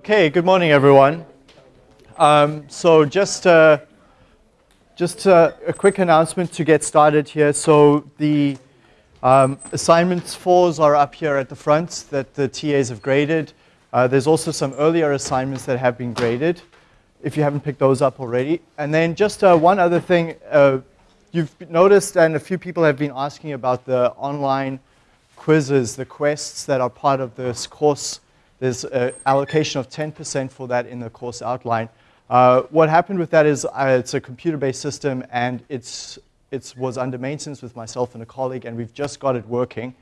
Okay, good morning, everyone. Um, so just uh, just uh, a quick announcement to get started here. So the um, assignments fours are up here at the front that the TAs have graded. Uh, there's also some earlier assignments that have been graded, if you haven't picked those up already. And then just uh, one other thing, uh, you've noticed, and a few people have been asking about the online quizzes, the quests that are part of this course. There's an allocation of 10% for that in the course outline. Uh, what happened with that is uh, it's a computer-based system and it's, it was under maintenance with myself and a colleague and we've just got it working.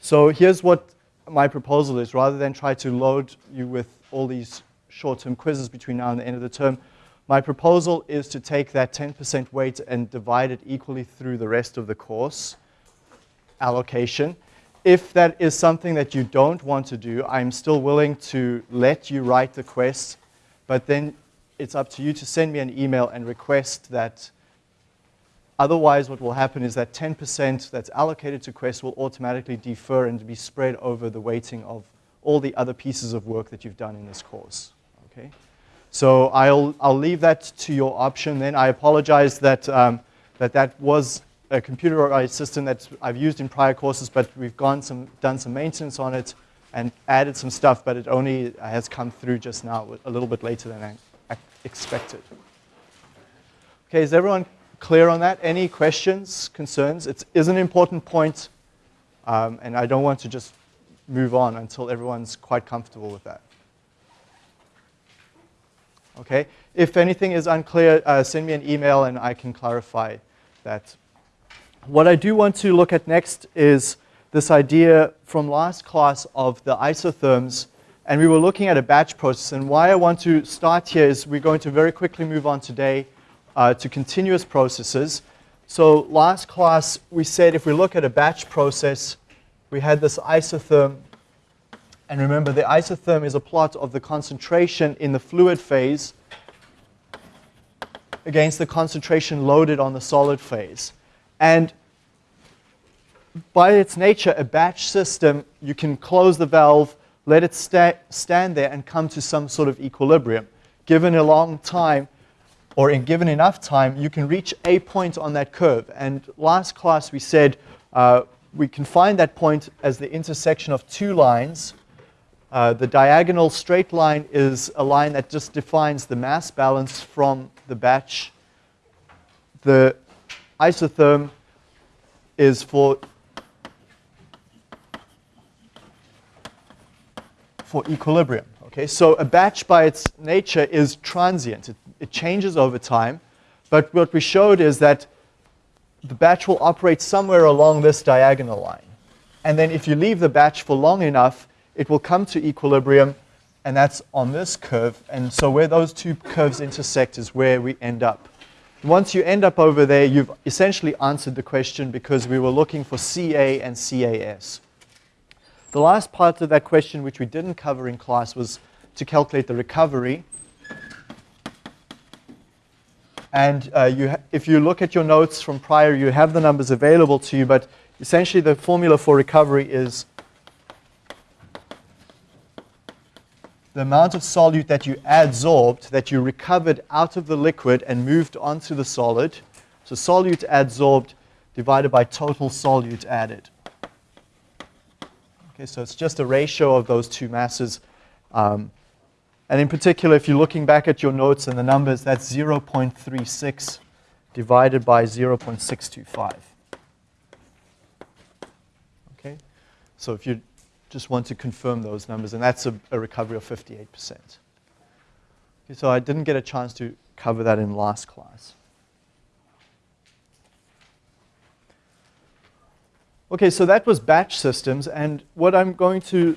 So here's what my proposal is. Rather than try to load you with all these short-term quizzes between now and the end of the term, my proposal is to take that 10% weight and divide it equally through the rest of the course allocation. If that is something that you don't want to do, I'm still willing to let you write the quest, but then it's up to you to send me an email and request that. Otherwise, what will happen is that 10% that's allocated to Quest will automatically defer and be spread over the weighting of all the other pieces of work that you've done in this course. Okay? So I'll, I'll leave that to your option then. I apologize that um, that, that was a computerized system that I've used in prior courses, but we've gone some, done some maintenance on it and added some stuff, but it only has come through just now, a little bit later than I expected. Okay, is everyone clear on that? Any questions, concerns? It is an important point, um, and I don't want to just move on until everyone's quite comfortable with that. Okay, if anything is unclear, uh, send me an email and I can clarify that. What I do want to look at next is this idea from last class of the isotherms, and we were looking at a batch process. And why I want to start here is we're going to very quickly move on today uh, to continuous processes. So last class, we said if we look at a batch process, we had this isotherm. And remember, the isotherm is a plot of the concentration in the fluid phase against the concentration loaded on the solid phase. And by its nature, a batch system, you can close the valve, let it sta stand there and come to some sort of equilibrium. Given a long time, or in given enough time, you can reach a point on that curve. And last class we said uh, we can find that point as the intersection of two lines. Uh, the diagonal straight line is a line that just defines the mass balance from the batch. The isotherm is for for equilibrium. Okay, so a batch by its nature is transient. It, it changes over time. But what we showed is that the batch will operate somewhere along this diagonal line. And then if you leave the batch for long enough, it will come to equilibrium, and that's on this curve. And so where those two curves intersect is where we end up. Once you end up over there, you've essentially answered the question because we were looking for CA and CAS. The last part of that question, which we didn't cover in class, was to calculate the recovery. And uh, you if you look at your notes from prior, you have the numbers available to you, but essentially the formula for recovery is the amount of solute that you adsorbed, that you recovered out of the liquid and moved onto the solid. So solute adsorbed divided by total solute added. Okay, so it's just a ratio of those two masses. Um, and in particular, if you're looking back at your notes and the numbers, that's 0.36 divided by 0.625. Okay, so if you just want to confirm those numbers, and that's a, a recovery of 58%. Okay, so I didn't get a chance to cover that in last class. Okay, so that was batch systems, and what I'm going to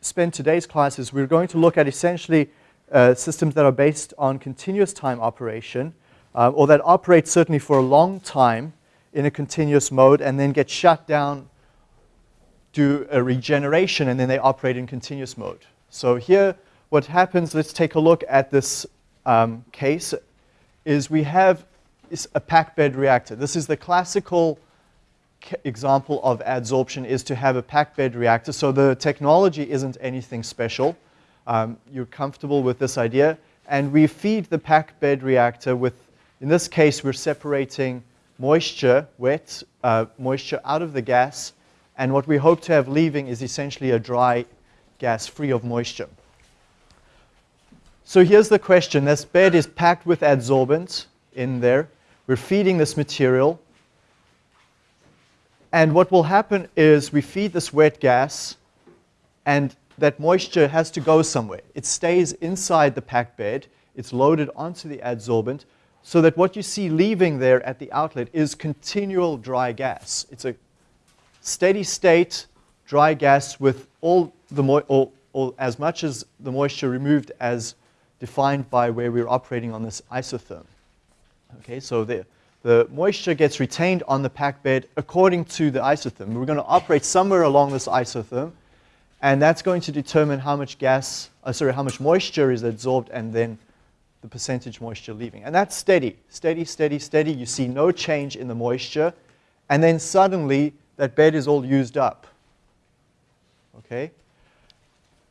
spend today's class is we're going to look at essentially uh, systems that are based on continuous time operation, uh, or that operate certainly for a long time in a continuous mode and then get shut down do a regeneration and then they operate in continuous mode. So here what happens, let's take a look at this um, case, is we have a packed bed reactor. This is the classical example of adsorption is to have a packed bed reactor. So the technology isn't anything special. um, you're comfortable with this idea. And we feed the packed bed reactor with, in this case, we're separating moisture, wet uh, moisture out of the gas. And what we hope to have leaving is essentially a dry gas free of moisture. So here's the question. This bed is packed with adsorbent in there. We're feeding this material. And what will happen is we feed this wet gas, and that moisture has to go somewhere. It stays inside the packed bed. It's loaded onto the adsorbent, so that what you see leaving there at the outlet is continual dry gas. It's a steady state dry gas with all the or, or as much as the moisture removed as defined by where we're operating on this isotherm. Okay, so the, the moisture gets retained on the pack bed according to the isotherm. We're going to operate somewhere along this isotherm, and that's going to determine how much gas, uh, sorry, how much moisture is absorbed and then the percentage moisture leaving. And that's steady, steady, steady, steady. You see no change in the moisture, and then suddenly that bed is all used up. Okay?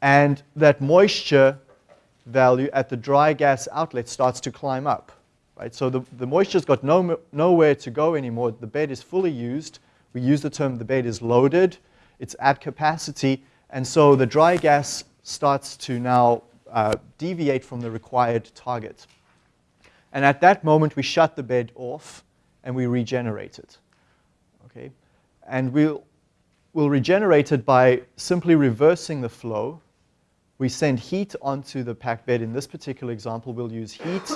And that moisture value at the dry gas outlet starts to climb up. Right? So the, the moisture's got no, nowhere to go anymore. The bed is fully used. We use the term the bed is loaded. It's at capacity. And so the dry gas starts to now uh, deviate from the required target. And at that moment, we shut the bed off and we regenerate it. Okay? And we'll, we'll regenerate it by simply reversing the flow we send heat onto the packed bed. In this particular example, we'll use heat.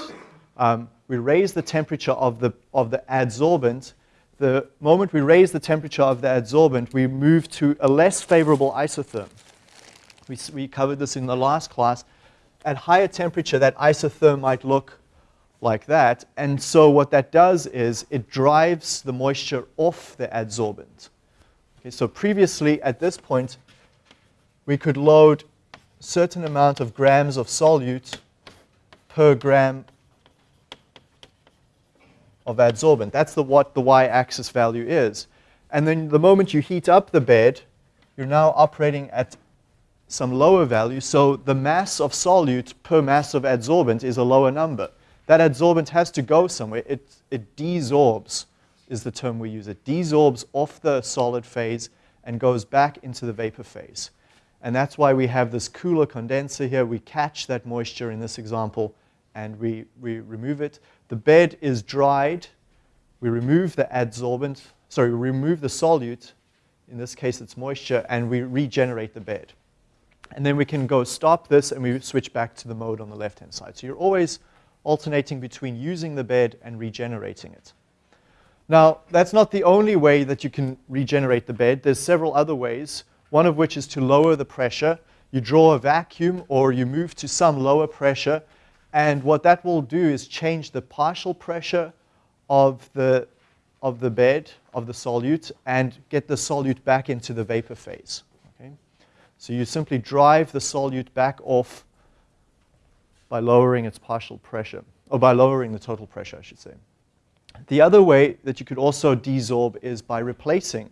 Um, we raise the temperature of the, of the adsorbent. The moment we raise the temperature of the adsorbent, we move to a less favorable isotherm. We, we covered this in the last class. At higher temperature, that isotherm might look like that. And so what that does is it drives the moisture off the adsorbent. Okay, so previously, at this point, we could load certain amount of grams of solute per gram of adsorbent. That's the, what the y-axis value is. And then the moment you heat up the bed, you're now operating at some lower value. So the mass of solute per mass of adsorbent is a lower number. That adsorbent has to go somewhere. It, it desorbs is the term we use. It desorbs off the solid phase and goes back into the vapor phase. And that's why we have this cooler condenser here. We catch that moisture in this example and we, we remove it. The bed is dried. We remove the adsorbent, sorry, we remove the solute. In this case, it's moisture, and we regenerate the bed. And then we can go stop this and we switch back to the mode on the left-hand side. So you're always alternating between using the bed and regenerating it. Now, that's not the only way that you can regenerate the bed. There's several other ways one of which is to lower the pressure. You draw a vacuum or you move to some lower pressure, and what that will do is change the partial pressure of the, of the bed, of the solute, and get the solute back into the vapor phase. Okay? So you simply drive the solute back off by lowering its partial pressure, or by lowering the total pressure, I should say. The other way that you could also desorb is by replacing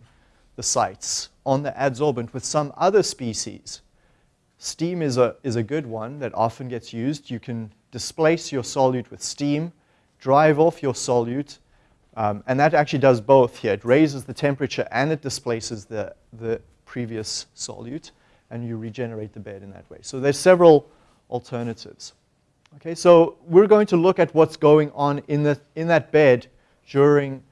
the sites on the adsorbent with some other species. Steam is a, is a good one that often gets used. You can displace your solute with steam, drive off your solute, um, and that actually does both here. It raises the temperature and it displaces the, the previous solute, and you regenerate the bed in that way. So there's several alternatives. Okay, so we're going to look at what's going on in, the, in that bed during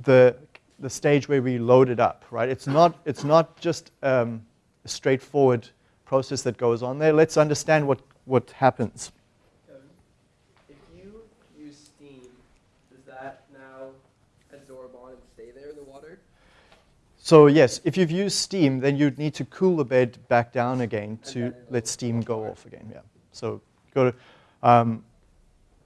the the stage where we load it up, right? It's not, it's not just um, a straightforward process that goes on there. Let's understand what, what happens. if you use steam, does that now absorb on and stay there in the water? So yes, if you've used steam, then you'd need to cool the bed back down again to let steam go off again. Yeah. So you've got to, um,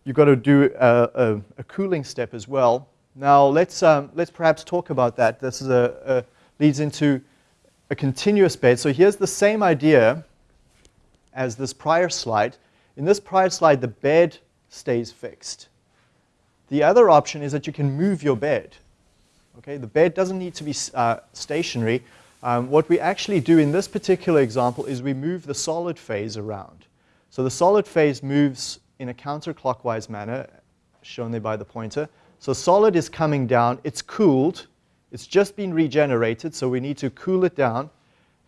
you've got to do a, a, a cooling step as well now let's, um, let's perhaps talk about that. This is a, a, leads into a continuous bed. So here's the same idea as this prior slide. In this prior slide, the bed stays fixed. The other option is that you can move your bed. Okay, the bed doesn't need to be uh, stationary. Um, what we actually do in this particular example is we move the solid phase around. So the solid phase moves in a counterclockwise manner, shown there by the pointer. So solid is coming down, it's cooled, it's just been regenerated, so we need to cool it down.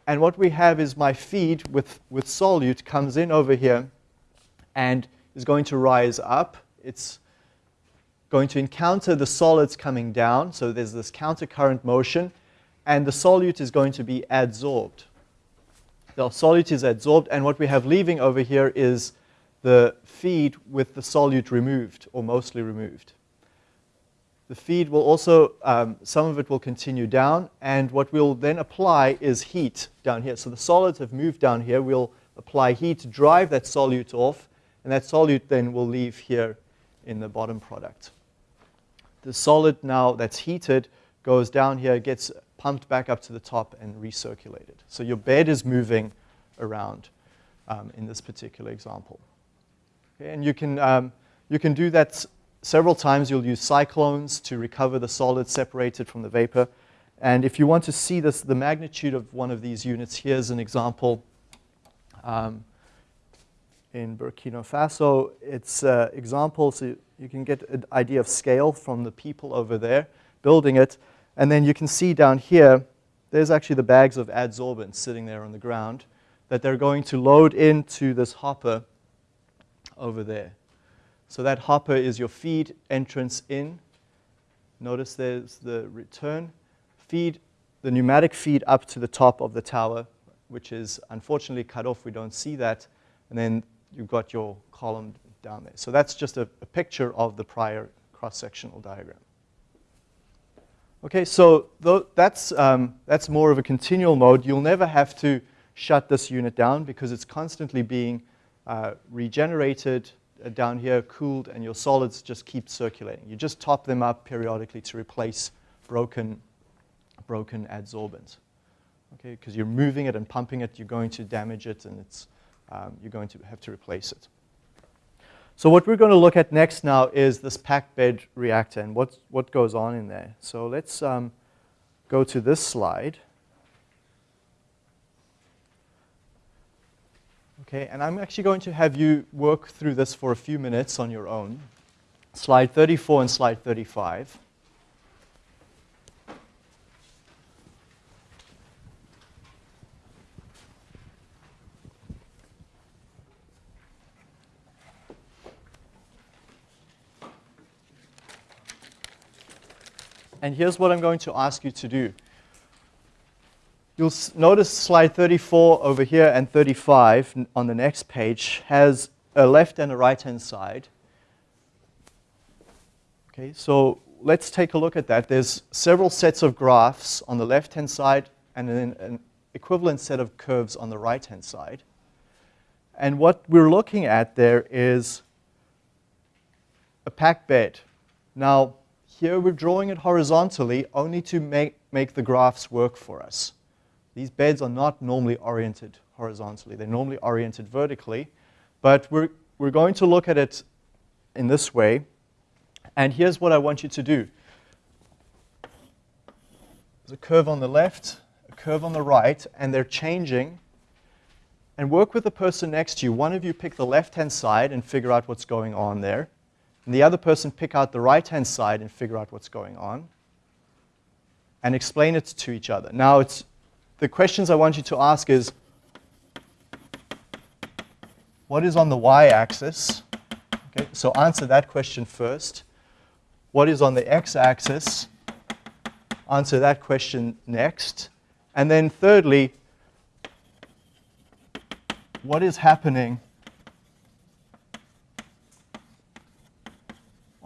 And what we have is my feed with, with solute comes in over here and is going to rise up. It's going to encounter the solids coming down, so there's this countercurrent motion, and the solute is going to be adsorbed. The solute is adsorbed, and what we have leaving over here is the feed with the solute removed, or mostly removed. The feed will also, um, some of it will continue down, and what we'll then apply is heat down here. So the solids have moved down here. We'll apply heat to drive that solute off, and that solute then will leave here in the bottom product. The solid now that's heated goes down here, gets pumped back up to the top and recirculated. So your bed is moving around um, in this particular example. Okay, and you can, um, you can do that several times. You'll use cyclones to recover the solid separated from the vapor. And if you want to see this, the magnitude of one of these units, here's an example. Um, in Burkina Faso. It's uh, example, so you can get an idea of scale from the people over there building it. And then you can see down here, there's actually the bags of adsorbent sitting there on the ground that they're going to load into this hopper over there. So that hopper is your feed entrance in. Notice there's the return feed, the pneumatic feed up to the top of the tower, which is unfortunately cut off. We don't see that. And then you've got your column down there. So that's just a, a picture of the prior cross-sectional diagram. Okay, so that's, um, that's more of a continual mode. You'll never have to shut this unit down because it's constantly being uh, regenerated uh, down here, cooled, and your solids just keep circulating. You just top them up periodically to replace broken, broken adsorbent. Okay, because you're moving it and pumping it, you're going to damage it, and it's um, you're going to have to replace it. So what we're going to look at next now is this packed bed reactor and what, what goes on in there. So let's um, go to this slide. Okay, and I'm actually going to have you work through this for a few minutes on your own. Slide 34 and slide 35. And here's what I'm going to ask you to do. You'll notice slide 34 over here and 35 on the next page has a left and a right-hand side. Okay, so let's take a look at that. There's several sets of graphs on the left-hand side and then an equivalent set of curves on the right-hand side. And what we're looking at there is a packed bed. Now, here we're drawing it horizontally only to make, make the graphs work for us. These beds are not normally oriented horizontally. They're normally oriented vertically. But we're, we're going to look at it in this way. And here's what I want you to do. There's a curve on the left, a curve on the right, and they're changing. And work with the person next to you. One of you pick the left-hand side and figure out what's going on there and the other person pick out the right-hand side and figure out what's going on and explain it to each other. Now, it's, the questions I want you to ask is, what is on the y-axis? Okay, so answer that question first. What is on the x-axis? Answer that question next. And then thirdly, what is happening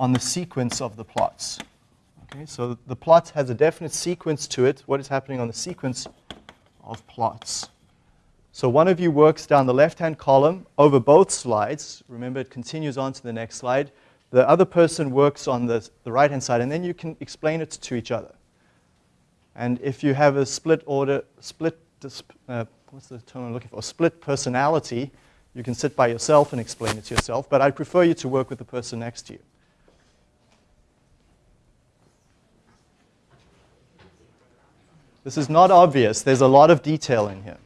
on the sequence of the plots. Okay, so the plot has a definite sequence to it. What is happening on the sequence of plots? So one of you works down the left-hand column over both slides. Remember, it continues on to the next slide. The other person works on the, the right-hand side, and then you can explain it to each other. And if you have a split order, split, uh, what's the term I'm looking for? Split personality, you can sit by yourself and explain it to yourself, but I'd prefer you to work with the person next to you. This is not obvious. There's a lot of detail in here.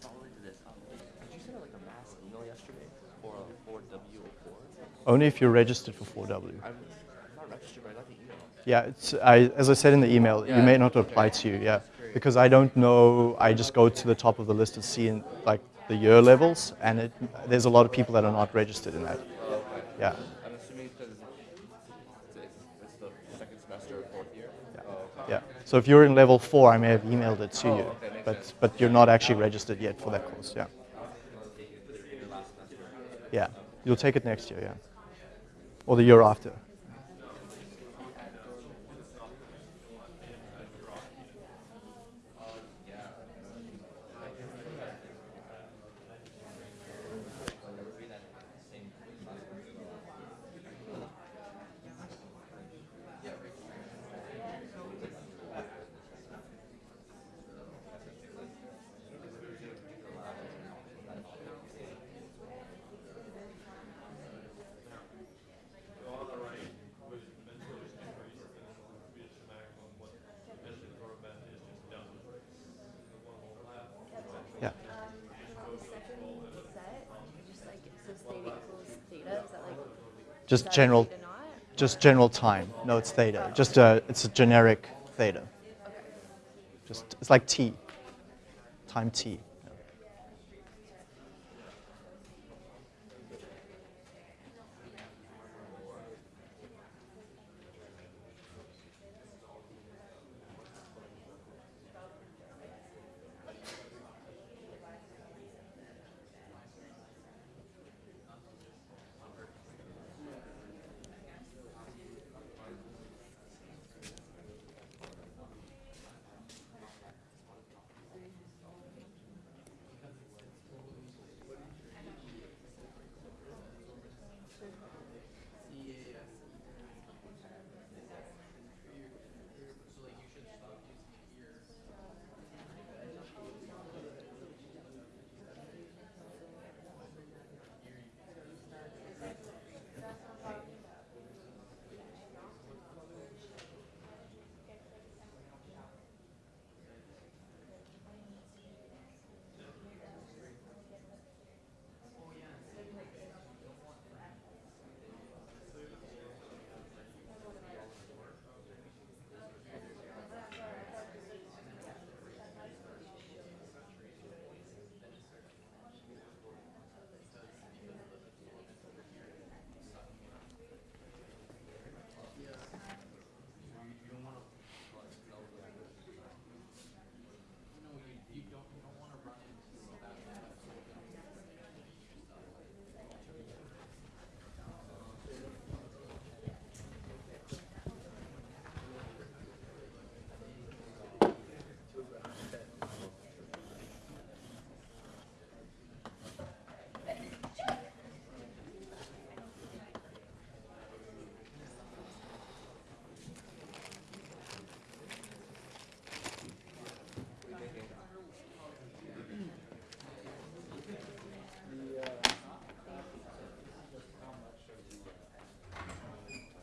Following to this, um, did you send out like a mass email yesterday for uh, 4W04? Only if you're registered for 4W. I'm, not registered, but I got the email. Yeah, it's, I, as I said in the email, you may not apply to you, yeah. Because I don't know, I just go to the top of the list and see in, like the year levels, and it, there's a lot of people that are not registered in that. Okay. Yeah, I'm assuming because it's, it's the second semester or fourth year. Oh, okay. yeah. So if you're in level four, I may have emailed it to Oh, you, okay, but, sense. but you're not actually registered yet for that course, yeah. Yeah, you'll take it next year, yeah. Or the year after. Yeah. second set, just like it says theta equals theta, is that like? Just general, just general time. No, it's theta. Just a, it's a generic theta. Just, it's like t, time t.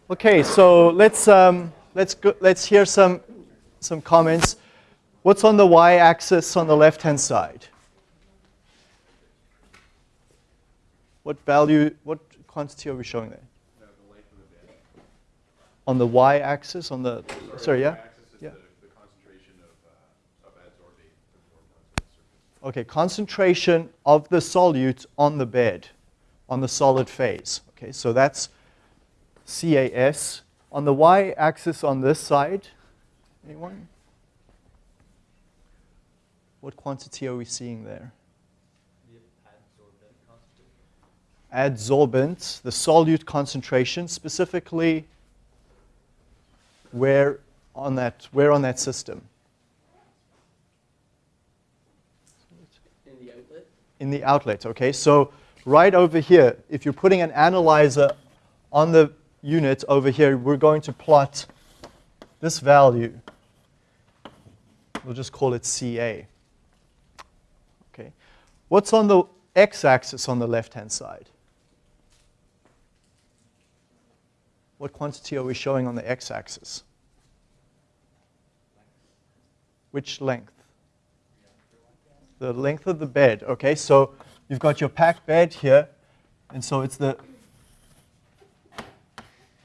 Okay, so let's um, let's go, let's hear some some comments. What's on the y-axis on the left-hand side? What value? What quantity are we showing there? On the y-axis, on the sorry, yeah, yeah. the concentration of, uh, of adsorbate absorbed the surface. Okay, concentration of the solute on the bed, on the solid phase. Okay, so that's CAS. On the y-axis on this side, anyone? What quantity are we seeing there? Adsorbent the solute concentration, specifically where on that, where on that system? In the outlet? in the outlet, okay? So right over here, if you're putting an analyzer on the unit over here, we're going to plot this value. We'll just call it CA. Okay. What's on the x-axis on the left-hand side? What quantity are we showing on the x-axis? Which length? the length of the bed. Okay, so you've got your packed bed here, and so it's the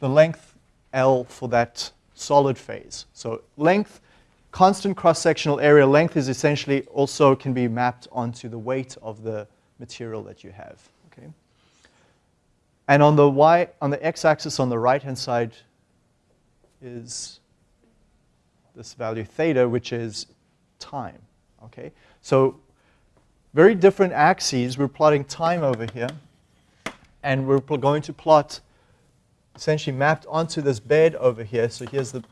the length L for that solid phase. So length, constant cross-sectional area length is essentially also can be mapped onto the weight of the material that you have. Okay, and on the y on the x-axis on the right-hand side is this value theta, which is time. Okay, so very different axes. We're plotting time over here, and we're going to plot essentially mapped onto this bed over here. So here's the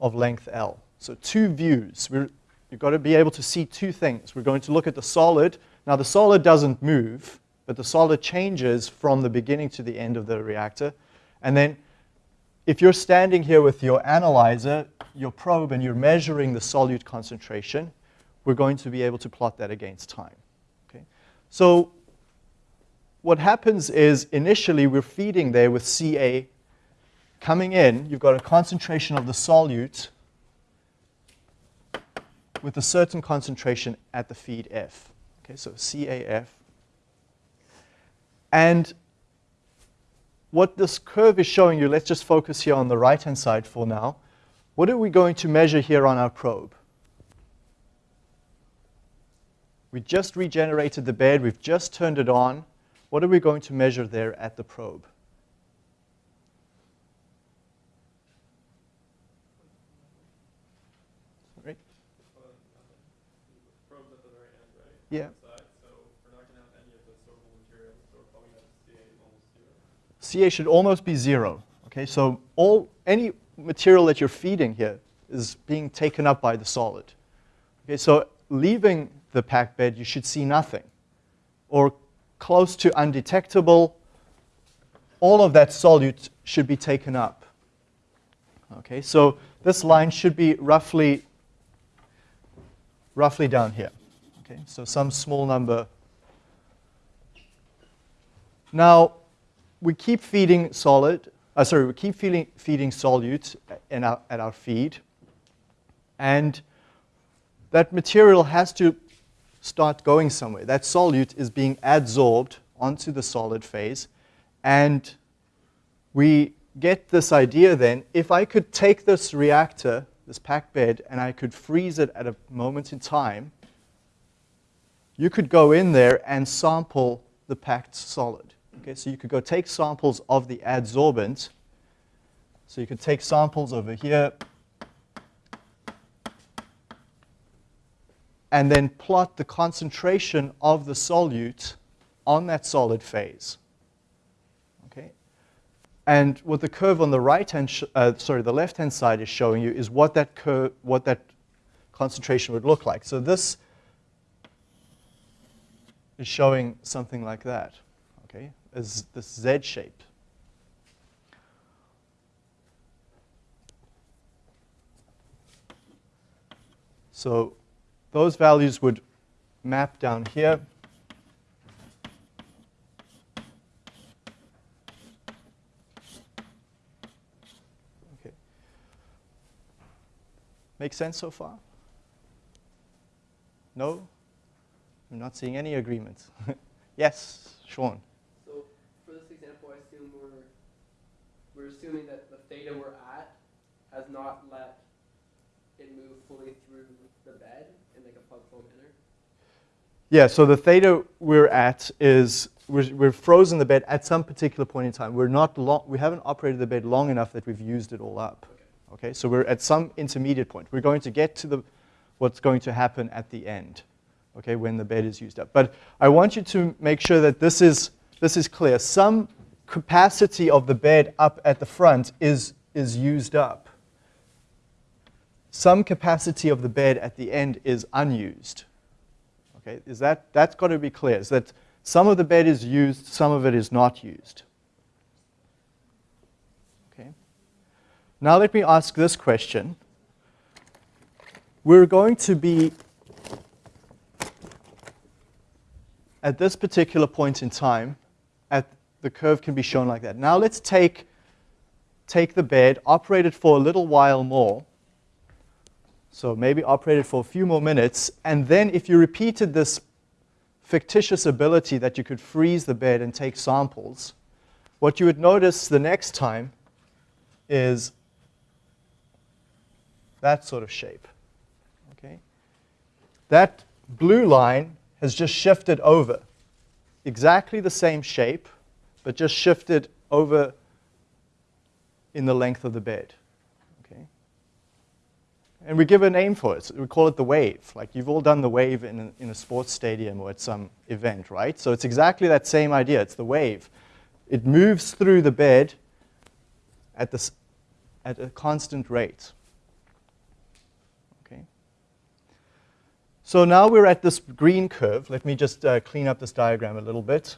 of length L. So two views. We're, you've got to be able to see two things. We're going to look at the solid. Now the solid doesn't move, but the solid changes from the beginning to the end of the reactor. And then if you're standing here with your analyzer, your probe, and you're measuring the solute concentration, we're going to be able to plot that against time. Okay? So what happens is initially we're feeding there with Ca coming in. You've got a concentration of the solute with a certain concentration at the feed F. Okay, so CAF. And what this curve is showing you, let's just focus here on the right-hand side for now. What are we going to measure here on our probe? We just regenerated the bed, we've just turned it on. What are we going to measure there at the probe? Right? Probe's at the very end, right? Yeah. So we're not gonna have any of the sorbable materials, so we're probably gonna have CA almost zero. CA should almost be zero. Okay, so all any material that you're feeding here is being taken up by the solid. Okay, so leaving the packed bed, you should see nothing, or close to undetectable. All of that solute should be taken up. Okay, so this line should be roughly roughly down here. Okay, so some small number. Now, we keep feeding solid, uh, sorry, we keep feeding, feeding solute in our, at our feed. And that material has to start going somewhere. That solute is being adsorbed onto the solid phase. And we get this idea then, if I could take this reactor, this packed bed, and I could freeze it at a moment in time, you could go in there and sample the packed solid. Okay, so you could go take samples of the adsorbent. So you could take samples over here and then plot the concentration of the solute on that solid phase. Okay? And what the curve on the right hand, uh, sorry, the left hand side is showing you is what that curve, what that concentration would look like. So this is showing something like that. Okay, as this Z shape. So those values would map down here. Okay. Make sense so far? No? I'm not seeing any agreement. yes, Sean. So for this example, I assume we're we're assuming that the theta we're at has not let it move fully through the bed in like a manner. Yeah, so the theta we're at is we're, we're frozen the bed at some particular point in time. We're not long, we haven't operated the bed long enough that we've used it all up. Okay. Okay, so we're at some intermediate point. We're going to get to the what's going to happen at the end, okay, when the bed is used up. But I want you to make sure that this is, this is clear. Some capacity of the bed up at the front is, is used up. Some capacity of the bed at the end is unused. Okay, is that, that's got to be clear, is that some of the bed is used, some of it is not used. Okay. Now let me ask this question. We're going to be at this particular point in time, at the curve can be shown like that. Now let's take, take the bed, operate it for a little while more. So maybe operate it for a few more minutes. And then if you repeated this fictitious ability that you could freeze the bed and take samples, what you would notice the next time is that sort of shape. Okay? That blue line has just shifted over. Exactly the same shape, but just shifted over in the length of the bed. And we give a name for it. We call it the wave. Like you've all done the wave in a, in a sports stadium or at some event, right? So it's exactly that same idea. It's the wave. It moves through the bed at, this, at a constant rate. Okay. So now we're at this green curve. Let me just uh, clean up this diagram a little bit.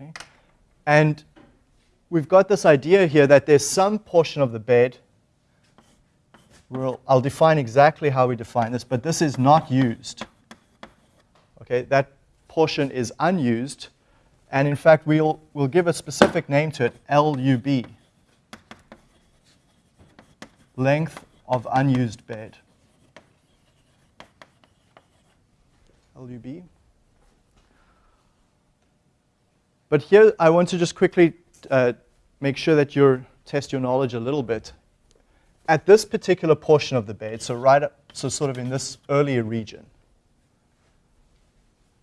Okay. And we've got this idea here that there's some portion of the bed. We'll, I'll define exactly how we define this, but this is not used. Okay, that portion is unused, and in fact, we'll, we'll give a specific name to it, LUB, length of unused bed. LUB. But here, I want to just quickly uh, make sure that you test your knowledge a little bit. At this particular portion of the bed, so right up, so sort of in this earlier region,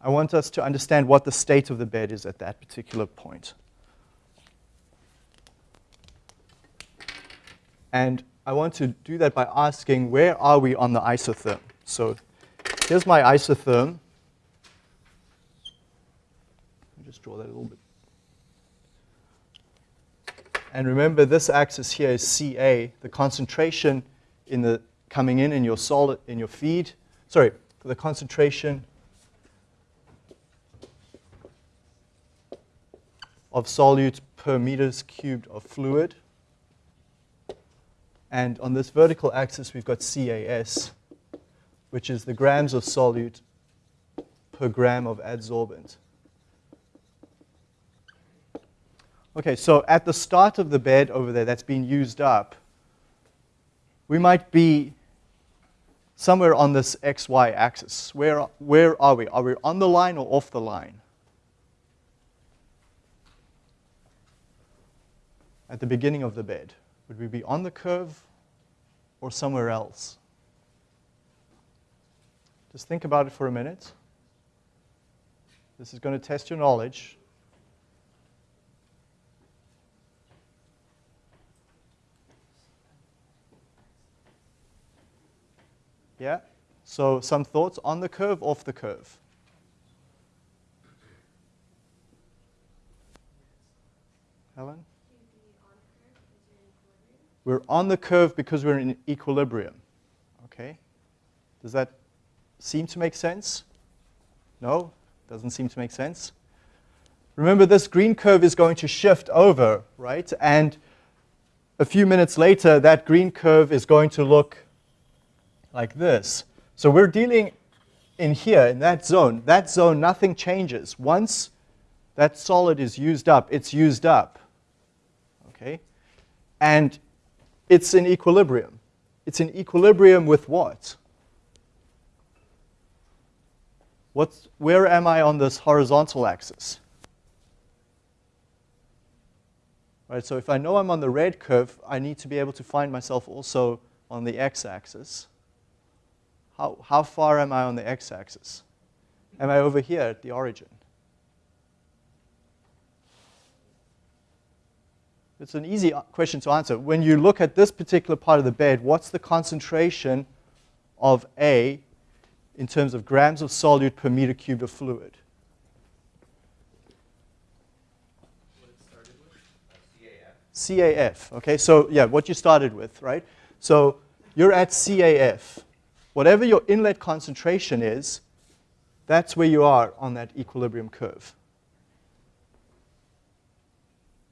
I want us to understand what the state of the bed is at that particular point. And I want to do that by asking, where are we on the isotherm? So here's my isotherm just draw that a little bit. And remember, this axis here is Ca, the concentration in the coming in in your solid in your feed. Sorry, the concentration of solute per meters cubed of fluid. And on this vertical axis, we've got CAS, which is the grams of solute per gram of adsorbent. Okay, so at the start of the bed over there that's been used up, we might be somewhere on this xy axis. Where, where are we? Are we on the line or off the line? At the beginning of the bed, would we be on the curve or somewhere else? Just think about it for a minute. This is going to test your knowledge. Yeah? So some thoughts on the curve, off the curve? Helen? We're on the curve because we're in equilibrium. Okay? Does that seem to make sense? No? Doesn't seem to make sense? Remember, this green curve is going to shift over, right? And a few minutes later, that green curve is going to look like this. So we're dealing in here, in that zone. That zone, nothing changes. Once that solid is used up, it's used up. Okay? And it's in equilibrium. It's in equilibrium with what? What's, where am I on this horizontal axis? Right, so if I know I'm on the red curve, I need to be able to find myself also on the x-axis. How, how far am I on the x-axis? Am I over here at the origin? It's an easy uh, question to answer. When you look at this particular part of the bed, what's the concentration of A in terms of grams of solute per meter cubed of fluid? CAF. Okay, so yeah, what you started with, right? So you're at CAF. Whatever your inlet concentration is, that's where you are on that equilibrium curve.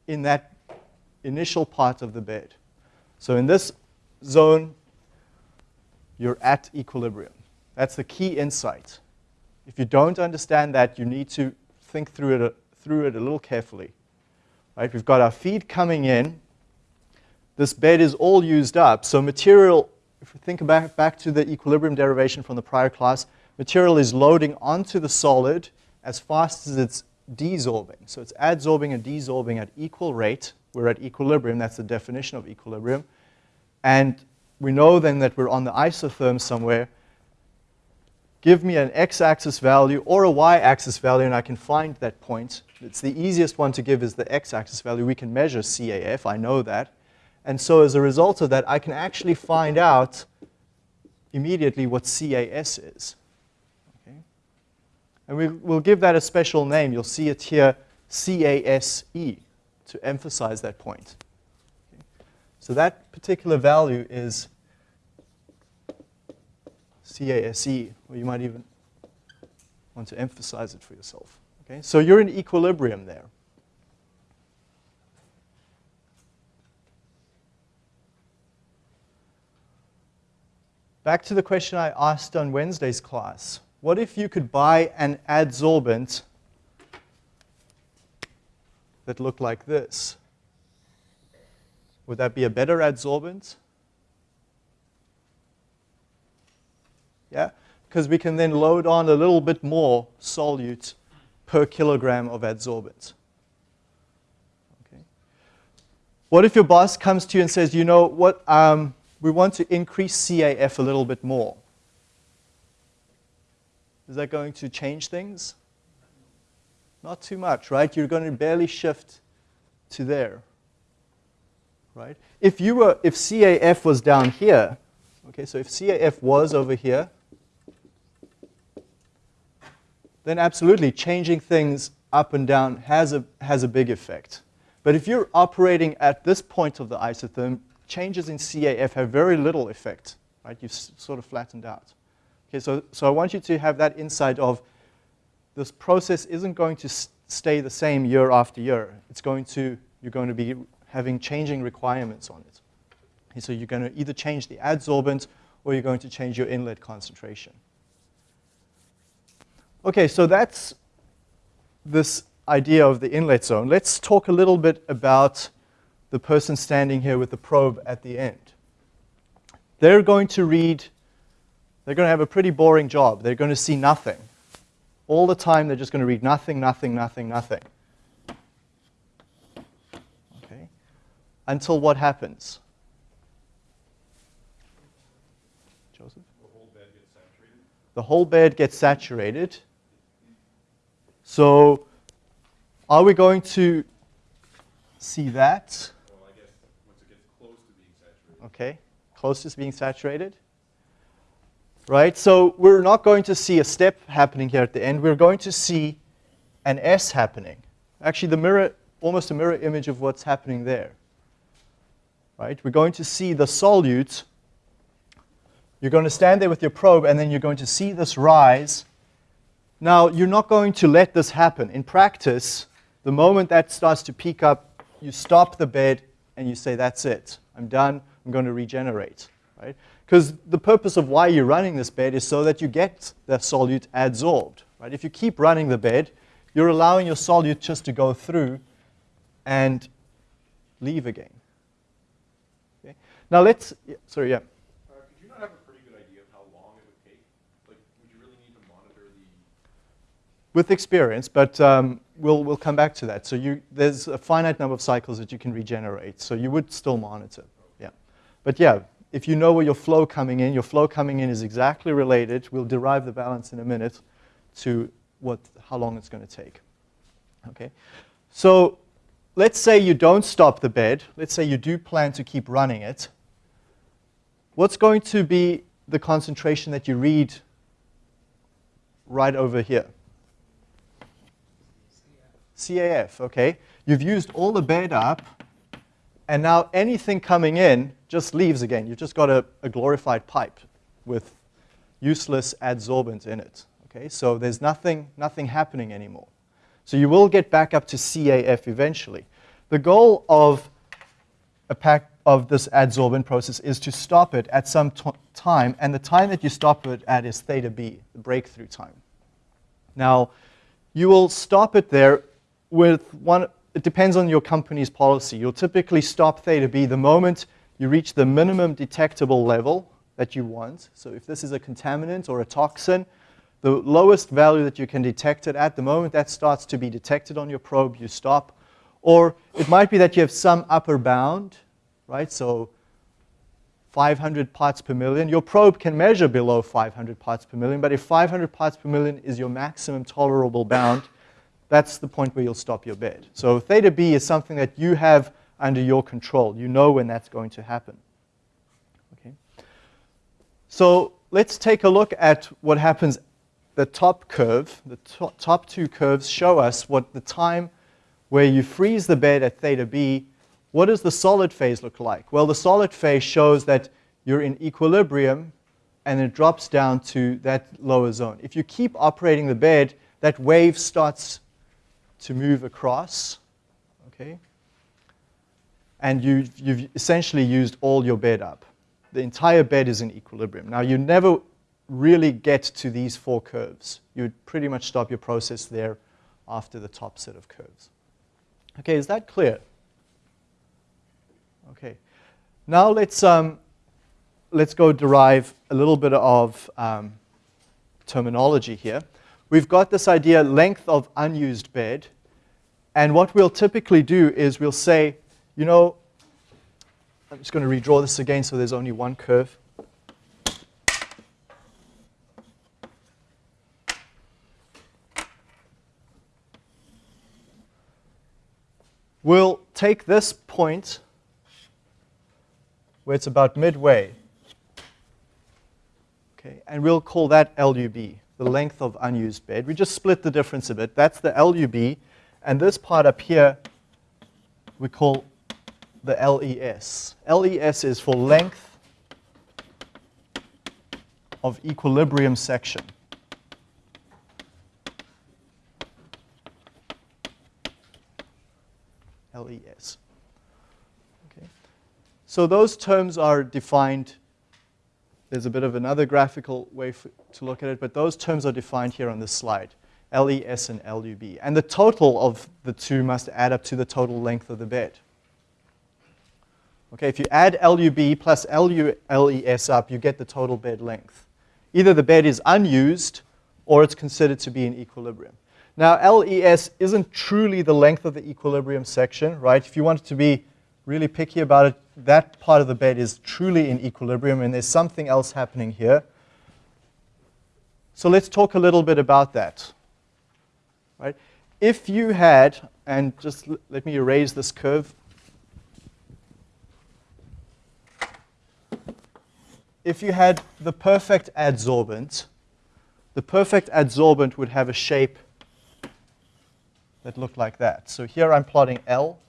In that initial part of the bed. So in this zone, you're at equilibrium. That's the key insight. If you don't understand that, you need to think through it, through it a little carefully. Right? We've got our feed coming in. This bed is all used up. So material, if we think back, back to the equilibrium derivation from the prior class, material is loading onto the solid as fast as it's desorbing. So it's adsorbing and desorbing at equal rate. We're at equilibrium. That's the definition of equilibrium. And we know then that we're on the isotherm somewhere. Give me an x-axis value or a y-axis value, and I can find that point. It's the easiest one to give is the x-axis value. We can measure CAF. I know that. And so as a result of that, I can actually find out immediately what CAS is. Okay? And we, we'll give that a special name. You'll see it here, CASE, to emphasize that point. Okay? So that particular value is CASE, or you might even want to emphasize it for yourself. Okay? So you're in equilibrium there. Back to the question I asked on Wednesday's class. What if you could buy an adsorbent that looked like this? Would that be a better adsorbent? Yeah? Because we can then load on a little bit more solute per kilogram of adsorbent. Okay. What if your boss comes to you and says, you know what, um, we want to increase CAF a little bit more. Is that going to change things? Not too much, right? You're going to barely shift to there, right? If you were, if CAF was down here, okay, so if CAF was over here, then absolutely changing things up and down has a, has a big effect. But if you're operating at this point of the isotherm, changes in CAF have very little effect, right? You've sort of flattened out. Okay, so, so I want you to have that insight of this process isn't going to stay the same year after year. It's going to, you're going to be having changing requirements on it. Okay, so you're going to either change the adsorbent or you're going to change your inlet concentration. Okay, so that's this idea of the inlet zone. Let's talk a little bit about the person standing here with the probe at the end. They're going to read, they're going to have a pretty boring job. They're going to see nothing. All the time, they're just going to read nothing, nothing, nothing, nothing. Okay? Until what happens? Joseph? The whole bed gets saturated. The whole bed gets saturated. So, are we going to see that? Well, I guess once it gets close to being saturated. Okay, closest being saturated. Right, so we're not going to see a step happening here at the end. We're going to see an S happening. Actually, the mirror, almost a mirror image of what's happening there. Right, we're going to see the solute. You're going to stand there with your probe, and then you're going to see this rise. Now, you're not going to let this happen. In practice, the moment that starts to peak up, you stop the bed and you say, that's it. I'm done. I'm going to regenerate. Right? Because the purpose of why you're running this bed is so that you get the solute adsorbed. Right? If you keep running the bed, you're allowing your solute just to go through and leave again. Okay? Now let's, yeah, sorry, yeah. Could you not have a pretty good idea of how long it would take? Like, would you really need to monitor the? With experience, but um, we'll, we'll come back to that. So you, there's a finite number of cycles that you can regenerate. So you would still monitor. But yeah, if you know where your flow coming in, your flow coming in is exactly related, we'll derive the balance in a minute, to what, how long it's going to take. Okay? So let's say you don't stop the bed. Let's say you do plan to keep running it. What's going to be the concentration that you read right over here? CAF, okay. You've used all the bed up, and now anything coming in just leaves again. You've just got a, a glorified pipe with useless adsorbent in it. Okay, so there's nothing, nothing happening anymore. So you will get back up to CAF eventually. The goal of a pack of this adsorbent process is to stop it at some time, and the time that you stop it at is theta b, the breakthrough time. Now, you will stop it there with one, it depends on your company's policy. You'll typically stop theta b the moment you reach the minimum detectable level that you want. So if this is a contaminant or a toxin, the lowest value that you can detect it at, the moment that starts to be detected on your probe, you stop. Or it might be that you have some upper bound, right? So 500 parts per million. Your probe can measure below 500 parts per million, but if 500 parts per million is your maximum tolerable bound, that's the point where you'll stop your bed. So theta B is something that you have under your control. You know when that's going to happen. Okay. So let's take a look at what happens. The top curve, the to top two curves show us what the time where you freeze the bed at theta B, what does the solid phase look like? Well, the solid phase shows that you're in equilibrium and it drops down to that lower zone. If you keep operating the bed, that wave starts to move across, okay? And you, you've essentially used all your bed up. The entire bed is in equilibrium. Now, you never really get to these four curves. You would pretty much stop your process there after the top set of curves. Okay, is that clear? Okay. Now let's, um, let's go derive a little bit of um, terminology here we've got this idea length of unused bed. And what we'll typically do is we'll say, you know, I'm just going to redraw this again so there's only one curve. We'll take this point where it's about midway, okay, and we'll call that LUB the length of unused bed. We just split the difference a bit. That's the LUB. And this part up here we call the LES. LES is for length of equilibrium section. LES. Okay. So those terms are defined there's a bit of another graphical way for, to look at it, but those terms are defined here on this slide, LES and LUB. And the total of the two must add up to the total length of the bed. Okay, if you add LUB plus LES up, you get the total bed length. Either the bed is unused or it's considered to be in equilibrium. Now, LES isn't truly the length of the equilibrium section, right? If you want it to be really picky about it, that part of the bed is truly in equilibrium and there's something else happening here. So let's talk a little bit about that. Right? If you had, and just let me erase this curve. If you had the perfect adsorbent, the perfect adsorbent would have a shape that looked like that. So here I'm plotting L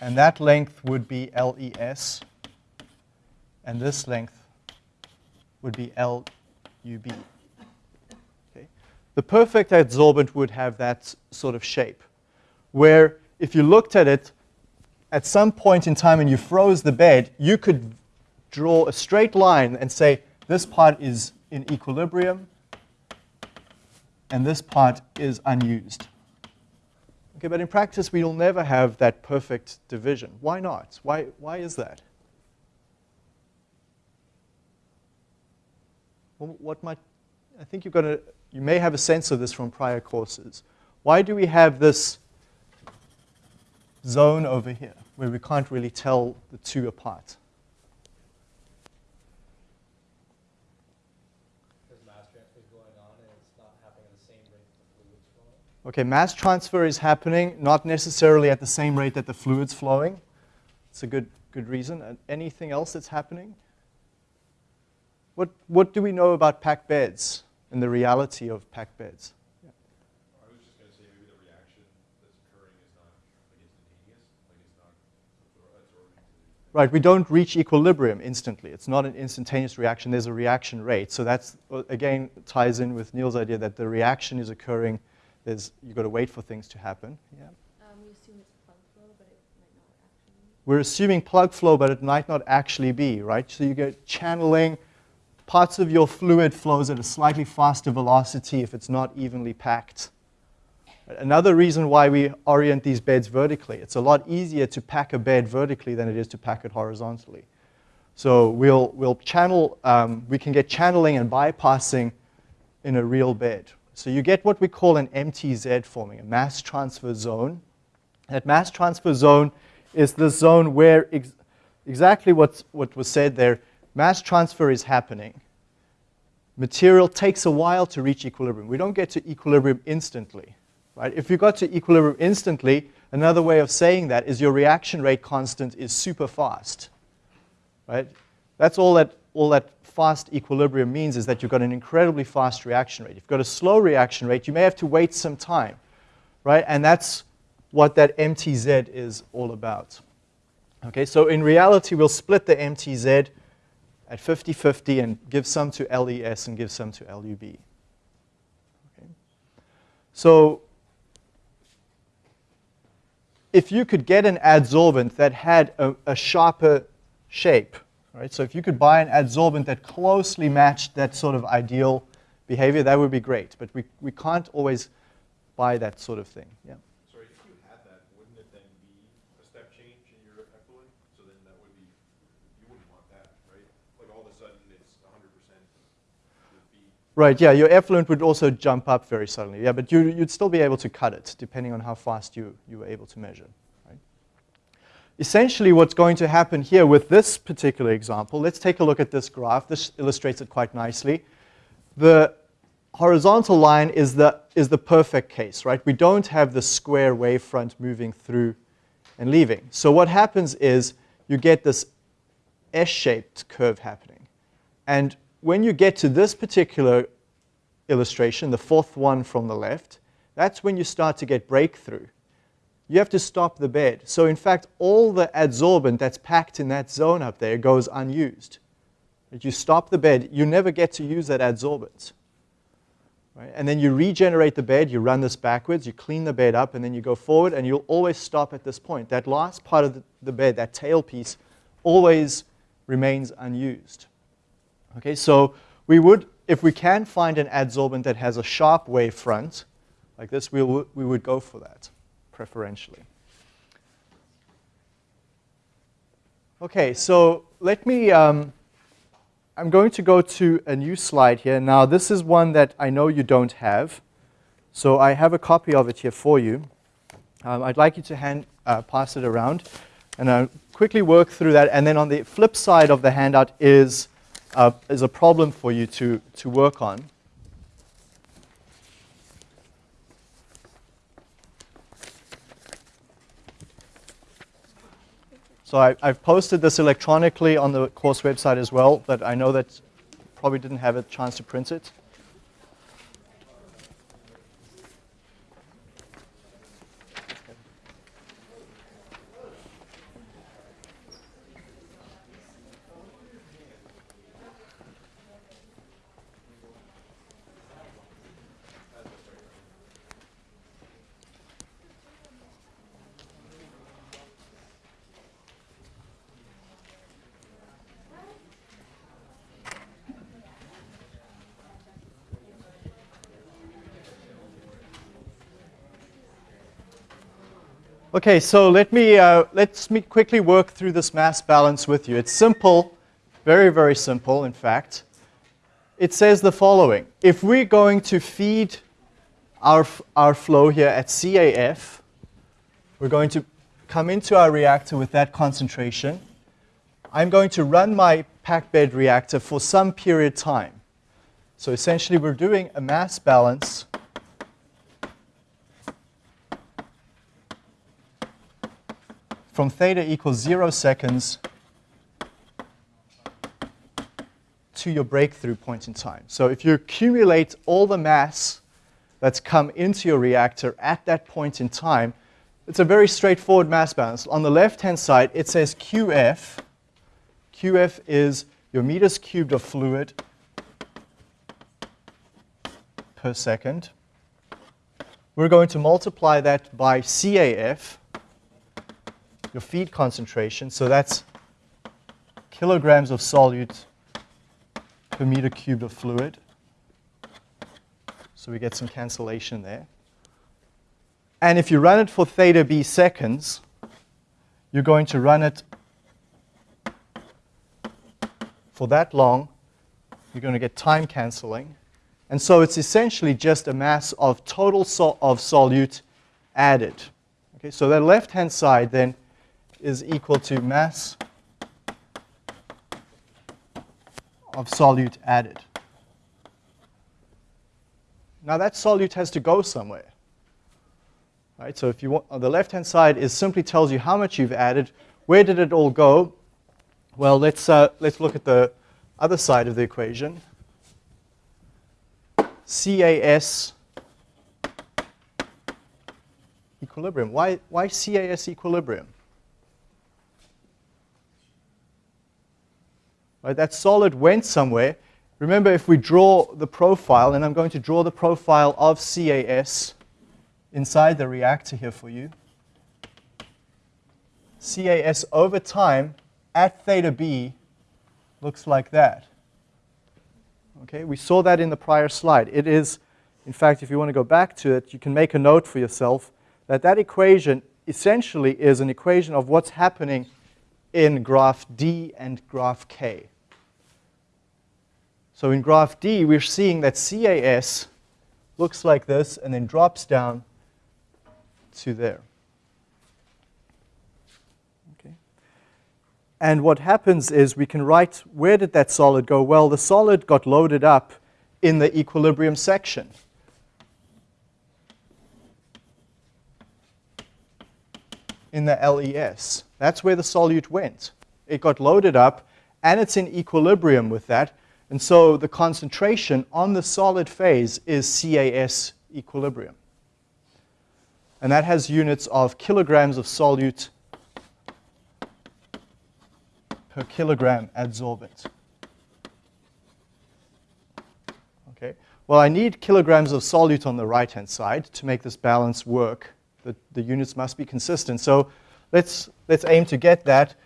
And that length would be LES. And this length would be LUB. Okay? The perfect adsorbent would have that sort of shape, where if you looked at it at some point in time and you froze the bed, you could draw a straight line and say this part is in equilibrium and this part is unused. Okay, but in practice, we'll never have that perfect division. Why not? Why, why is that? What might, I think you're gonna, you may have a sense of this from prior courses. Why do we have this zone over here where we can't really tell the two apart? Because mass transfer is going on and it's not happening at the same rate Okay, mass transfer is happening, not necessarily at the same rate that the fluid's flowing. It's a good, good reason. And anything else that's happening? What, what do we know about packed beds and the reality of packed beds? I was just gonna say, maybe the reaction that's occurring is not like instantaneous, like it's not absorbing. Right, we don't reach equilibrium instantly. It's not an instantaneous reaction, there's a reaction rate. So that's, uh, again, ties in with Neil's idea that the reaction is occurring, there's, you've got to wait for things to happen. Yeah. Um, we assume it's plug flow, but it might not actually. We're assuming plug flow, but it might not actually be, right? So you get channeling, parts of your fluid flows at a slightly faster velocity if it's not evenly packed. Another reason why we orient these beds vertically, it's a lot easier to pack a bed vertically than it is to pack it horizontally. So we'll, we'll channel, um, we can get channeling and bypassing in a real bed. So you get what we call an MTZ forming, a mass transfer zone. That mass transfer zone is the zone where ex exactly what's, what was said there, mass transfer is happening. Material takes a while to reach equilibrium. We don't get to equilibrium instantly. Right? If you got to equilibrium instantly, another way of saying that is your reaction rate constant is super fast. Right? That's all that, all that fast equilibrium means is that you've got an incredibly fast reaction rate. If you've got a slow reaction rate, you may have to wait some time. Right? And that's what that MTZ is all about. Okay, so in reality, we'll split the MTZ at 50-50 and give some to LES and give some to LUB. Okay. So if you could get an adsorbent that had a, a sharper shape, right? So if you could buy an adsorbent that closely matched that sort of ideal behavior, that would be great. But we, we can't always buy that sort of thing. Yeah. Sorry, if you had that, wouldn't it then be a step change in your effluent? So then that would be, you wouldn't want that, right? Like all of a sudden, it's hundred percent would be, Right, yeah, your effluent would also jump up very suddenly. Yeah, but you, you'd still be able to cut it depending on how fast you, you were able to measure. Right? Essentially, what's going to happen here with this particular example, let's take a look at this graph. This illustrates it quite nicely. The horizontal line is the, is the perfect case, right? We don't have the square wavefront moving through and leaving. So what happens is you get this S-shaped curve happening. And when you get to this particular illustration, the fourth one from the left, that's when you start to get breakthrough. You have to stop the bed. So in fact, all the adsorbent that's packed in that zone up there goes unused. If you stop the bed, you never get to use that adsorbent. Right? And then you regenerate the bed, you run this backwards, you clean the bed up, and then you go forward, and you'll always stop at this point. That last part of the, the bed, that tail piece, always remains unused. Okay, so we would, if we can find an adsorbent that has a sharp wave front, like this, we, would we would go for that, preferentially. Okay, so let me, um, I'm going to go to a new slide here. Now, this is one that I know you don't have. So I have a copy of it here for you. Um, I'd like you to hand, uh, pass it around. And I'll quickly work through that. And then on the flip side of the handout is, uh, is a problem for you to, to work on. So I, have posted this electronically on the course website as well, but I know that probably didn't have a chance to print it. Okay, so let me, uh, let's me quickly work through this mass balance with you. It's simple, very, very simple, in fact. It says the following. If we're going to feed our, our flow here at CAF, we're going to come into our reactor with that concentration. I'm going to run my packed bed reactor for some period of time. So essentially, we're doing a mass balance from theta equals zero seconds to your breakthrough point in time. So if you accumulate all the mass that's come into your reactor at that point in time, it's a very straightforward mass balance. On the left-hand side, it says QF. QF is your meters cubed of fluid per second. We're going to multiply that by CAF, your feed concentration. So that's kilograms of solute per meter cubed of fluid. So we get some cancellation there. And if you run it for theta b seconds, you're going to run it for that long. You're going to get time canceling. And so it's essentially just a mass of total sol of solute added. Okay, so that left-hand side then is equal to mass of solute added. Now that solute has to go somewhere. Right? So if you want, on the left-hand side is simply tells you how much you've added. Where did it all go? Well, let's, uh, let's look at the other side of the equation. CAS equilibrium. Why, why CAS equilibrium? Right, that solid went somewhere. Remember, if we draw the profile, and I'm going to draw the profile of CAS inside the reactor here for you. CAS over time at theta b looks like that. Okay, we saw that in the prior slide. It is, in fact, if you want to go back to it, you can make a note for yourself that that equation essentially is an equation of what's happening in graph D and graph K. So in graph D, we're seeing that CAS looks like this and then drops down to there. Okay. And what happens is we can write, where did that solid go? Well, the solid got loaded up in the equilibrium section. In the LES. That's where the solute went. It got loaded up, and it's in equilibrium with that. And so the concentration on the solid phase is CAS equilibrium. And that has units of kilograms of solute per kilogram adsorbent. Okay. Well, I need kilograms of solute on the right-hand side to make this balance work. The, the units must be consistent. So let's, let's aim to get that.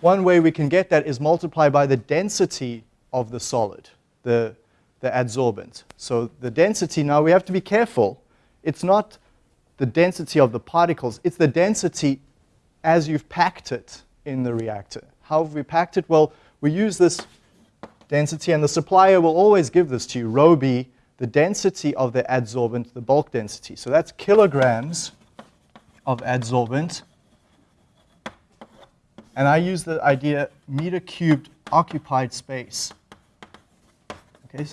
One way we can get that is multiply by the density of the solid, the, the adsorbent. So the density, now we have to be careful. It's not the density of the particles. It's the density as you've packed it in the reactor. How have we packed it? Well, we use this density, and the supplier will always give this to you, rho b, the density of the adsorbent, the bulk density. So that's kilograms of adsorbent. And I use the idea meter cubed occupied space. Okay,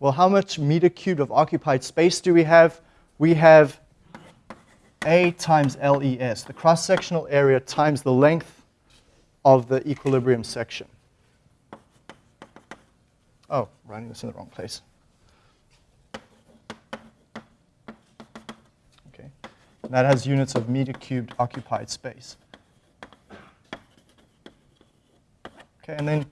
well, how much meter cubed of occupied space do we have? We have A times LES, the cross-sectional area times the length of the equilibrium section. Oh, writing this in the wrong place. Okay, and that has units of meter cubed occupied space. Okay, and then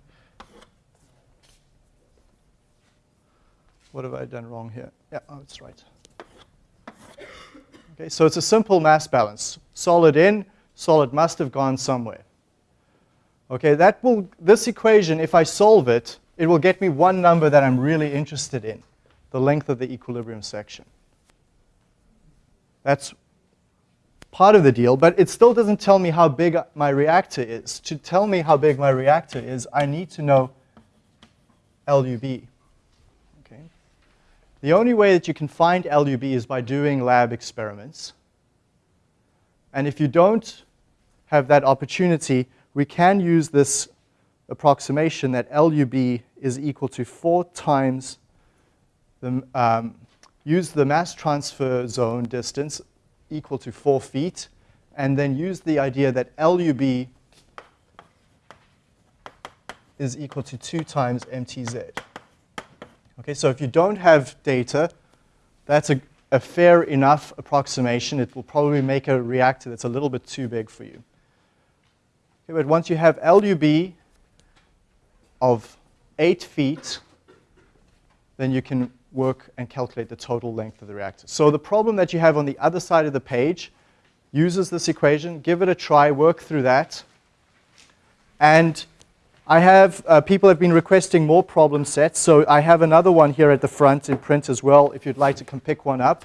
What have I done wrong here? Yeah, oh, it's right. Okay, so it's a simple mass balance. Solid in, solid must have gone somewhere. Okay, that will, this equation, if I solve it, it will get me one number that I'm really interested in, the length of the equilibrium section. That's part of the deal, but it still doesn't tell me how big my reactor is. To tell me how big my reactor is, I need to know LUB. The only way that you can find LUB is by doing lab experiments. And if you don't have that opportunity, we can use this approximation that LUB is equal to 4 times the, um, use the mass transfer zone distance equal to 4 feet, and then use the idea that LUB is equal to 2 times MTZ. Okay, so if you don't have data, that's a, a fair enough approximation. It will probably make a reactor that's a little bit too big for you. Okay, but once you have LUB of 8 feet, then you can work and calculate the total length of the reactor. So the problem that you have on the other side of the page uses this equation. Give it a try, work through that. And I have, uh, people have been requesting more problem sets, so I have another one here at the front in print as well, if you'd like to come pick one up.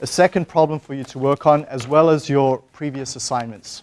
A second problem for you to work on, as well as your previous assignments.